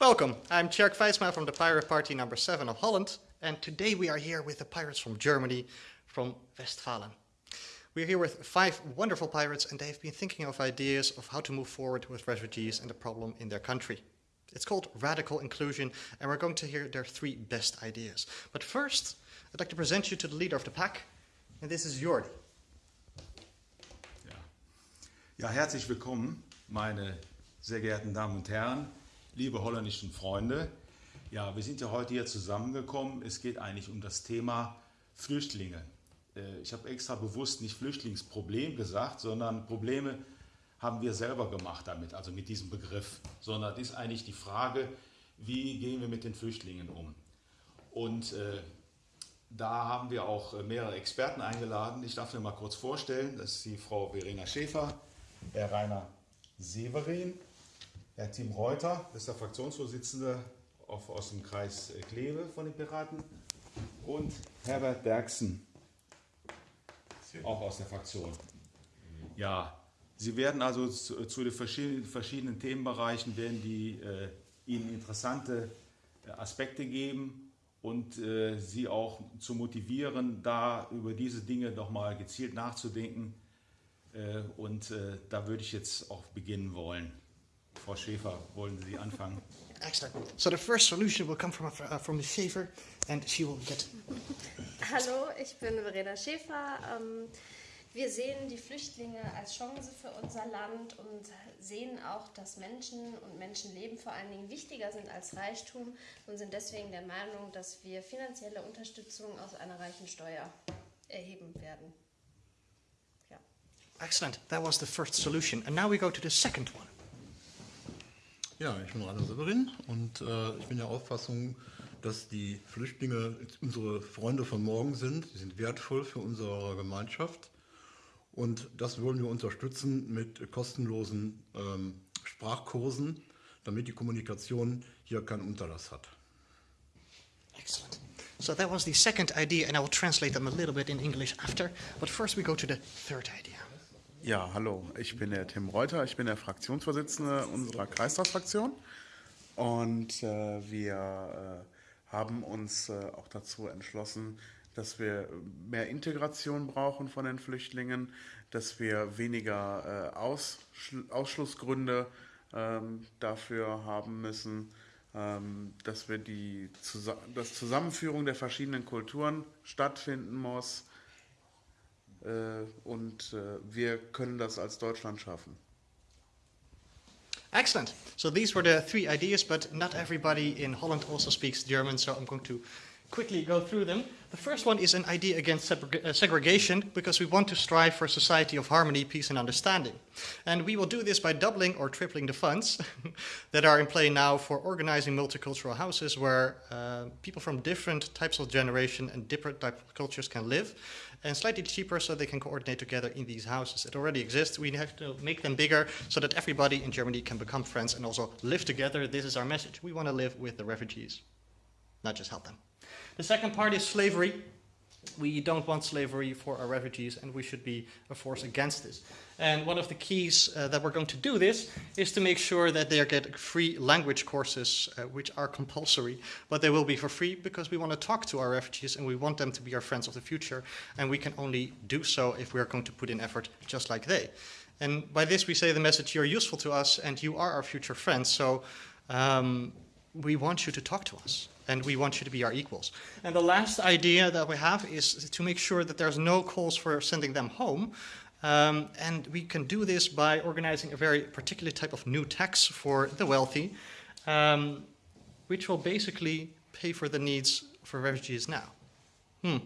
Welcome, I'm Tjerk Vijsma from the Pirate Party number 7 of Holland, and today we are here with the pirates from Germany, from Westfalen. We're here with five wonderful pirates and they've been thinking of ideas of how to move forward with refugees and the problem in their country. It's called radical inclusion and we're going to hear their three best ideas. But first, I'd like to present you to the leader of the pack, and this is Jordi. Ja. ja, herzlich willkommen, meine sehr geehrten Damen und Herren, liebe holländischen Freunde. Ja, wir sind ja heute hier zusammengekommen. Es geht eigentlich um das Thema Flüchtlinge. Äh, ich habe extra bewusst nicht Flüchtlingsproblem gesagt, sondern Probleme haben wir selber gemacht damit, also mit diesem Begriff, sondern das ist eigentlich die Frage, wie gehen wir mit den Flüchtlingen um. Und äh, da haben wir auch äh, mehrere Experten eingeladen. Ich darf mir mal kurz vorstellen, das ist die Frau Verena Schäfer, Herr Rainer Severin, Herr Tim Reuter, das ist der Fraktionsvorsitzende aus dem Kreis Kleve von den Piraten und Herbert Bergsen, auch aus der Fraktion. Ja, Sie werden also zu, zu den verschiedenen, verschiedenen, Themenbereichen werden die äh, Ihnen interessante äh, Aspekte geben und äh, Sie auch zu motivieren, da über diese Dinge nochmal gezielt nachzudenken. Äh, und äh, da würde ich jetzt auch beginnen wollen. Frau Schäfer, wollen Sie anfangen? Excellent. So the first solution will come from, uh, from Ms. Schäfer and she will get... Hallo, ich bin Verena Schäfer. Ähm, wir sehen die Flüchtlinge als Chance für unser Land und sehen auch, dass Menschen und Menschenleben vor allen Dingen wichtiger sind als Reichtum und sind deswegen der Meinung, dass wir finanzielle Unterstützung aus einer reichen Steuer erheben werden. Ja. Excellent. That was the first solution. And now we go to the second one. Ja, ich bin Rainer Severin und äh, ich bin der Auffassung, dass die Flüchtlinge unsere Freunde von morgen sind. Sie sind wertvoll für unsere Gemeinschaft und das wollen wir unterstützen mit kostenlosen ähm, Sprachkursen, damit die Kommunikation hier keinen Unterlass hat. Excellent. So that was the second idea and I will translate them a little bit in English after. But first we go to the third idea. Ja, hallo, ich bin der Tim Reuter, ich bin der Fraktionsvorsitzende unserer Kreistagsfraktion. Und äh, wir äh, haben uns äh, auch dazu entschlossen, dass wir mehr Integration brauchen von den Flüchtlingen, dass wir weniger äh, Ausschl Ausschlussgründe ähm, dafür haben müssen, ähm, dass wir die Zus das Zusammenführung der verschiedenen Kulturen stattfinden muss, und äh, wir können das als Deutschland schaffen. Excellent. So these were the three ideas, but not everybody in Holland also speaks German, so I'm going to quickly go through them. The first one is an idea against uh, segregation because we want to strive for a society of harmony, peace and understanding. And we will do this by doubling or tripling the funds that are in play now for organizing multicultural houses where uh, people from different types of generation and different types of cultures can live and slightly cheaper so they can coordinate together in these houses. It already exists. We have to make them bigger so that everybody in Germany can become friends and also live together. This is our message. We want to live with the refugees, not just help them. The second part is slavery. We don't want slavery for our refugees and we should be a force against this. And one of the keys uh, that we're going to do this is to make sure that they get free language courses, uh, which are compulsory, but they will be for free because we want to talk to our refugees and we want them to be our friends of the future. And we can only do so if we are going to put in effort just like they. And by this we say the message, you're useful to us and you are our future friends. So um, we want you to talk to us and we want you to be our equals. And the last idea that we have is to make sure that there's no calls for sending them home. Um, and we can do this by organizing a very particular type of new tax for the wealthy, um, which will basically pay for the needs for refugees now. Hmm.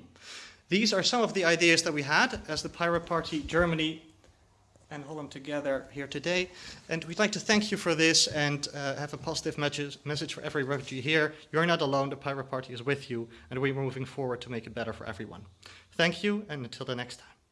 These are some of the ideas that we had as the Pirate Party Germany and Holland together here today. And we'd like to thank you for this and uh, have a positive message, message for every refugee here. You're not alone, the Pirate Party is with you, and we're moving forward to make it better for everyone. Thank you, and until the next time.